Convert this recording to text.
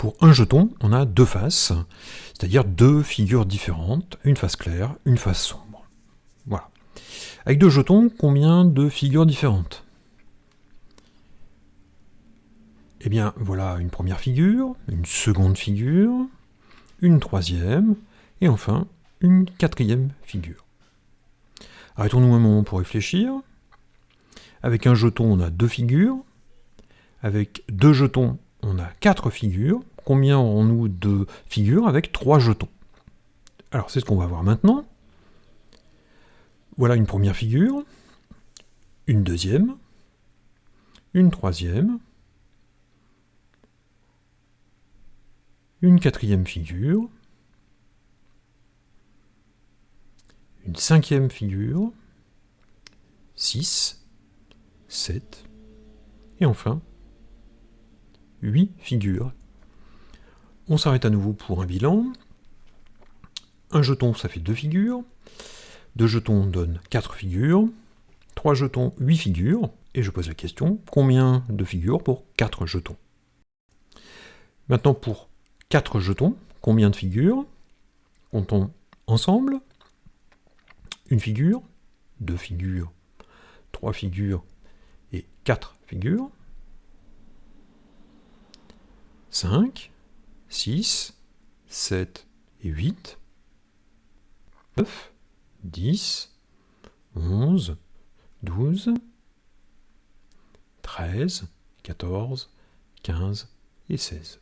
Pour un jeton, on a deux faces, c'est-à-dire deux figures différentes, une face claire, une face sombre. Voilà. Avec deux jetons, combien de figures différentes? Eh bien, voilà une première figure, une seconde figure, une troisième, et enfin une quatrième figure. Arrêtons-nous un moment pour réfléchir. Avec un jeton, on a deux figures. Avec deux jetons, on a quatre figures. Combien aurons-nous de figures avec trois jetons Alors, c'est ce qu'on va voir maintenant. Voilà une première figure, une deuxième, une troisième, une quatrième figure, une cinquième figure, 6, 7, et enfin 8 figures. On s'arrête à nouveau pour un bilan. Un jeton, ça fait deux figures. Deux jetons donnent 4 figures. Trois jetons, 8 figures. Et je pose la question, combien de figures pour 4 jetons? Maintenant, pour 4 jetons, combien de figures? Comptons ensemble. Une figure, deux figures, trois figures et quatre figures. 5, 6, 7 et 8, 9, 10, 11, 12, 13, 14, 15 et 16.